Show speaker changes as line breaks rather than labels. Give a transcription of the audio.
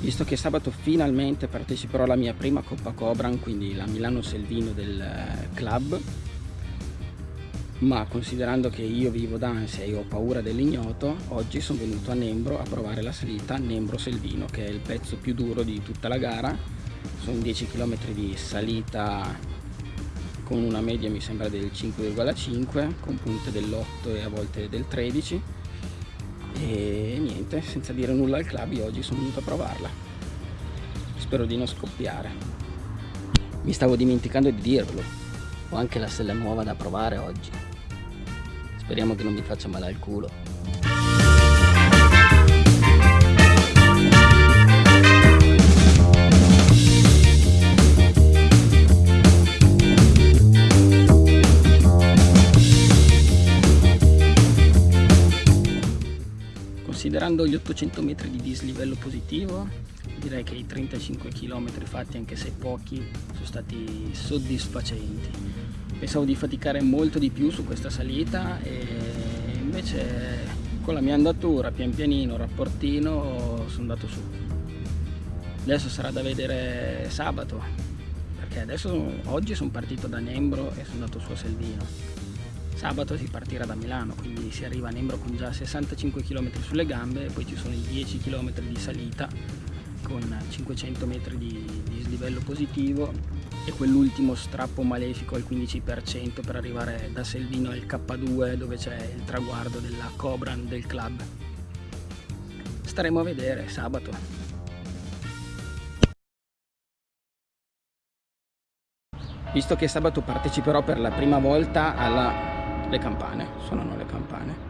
Visto che sabato finalmente parteciperò alla mia prima Coppa Cobran, quindi la Milano Selvino del eh, club, ma considerando che io vivo d'ansia e ho paura dell'ignoto, oggi sono venuto a Nembro a provare la salita Nembro Selvino, che è il pezzo più duro di tutta la gara. Sono 10 km di salita con una media mi sembra del 5,5, con punte dell'8 e a volte del 13 e niente, senza dire nulla al club io oggi sono venuto a provarla. Spero di non scoppiare. Mi stavo dimenticando di dirvelo. Ho anche la sella nuova da provare oggi. Speriamo che non mi faccia male al culo Considerando gli 800 metri di dislivello positivo, direi che i 35 km fatti, anche se pochi, sono stati soddisfacenti. Pensavo di faticare molto di più su questa salita e invece con la mia andatura, pian pianino, rapportino, sono andato su. Adesso sarà da vedere sabato, perché adesso oggi sono partito da Nembro e sono andato su a Selvino Sabato si partirà da Milano, quindi si arriva a Nembro con già 65 km sulle gambe poi ci sono i 10 km di salita con 500 metri di, di slivello positivo e quell'ultimo strappo malefico al 15% per arrivare da Selvino al K2 dove c'è il traguardo della Cobran del club. Staremo a vedere sabato. Visto che sabato parteciperò per la prima volta alla le campane, suonano le campane.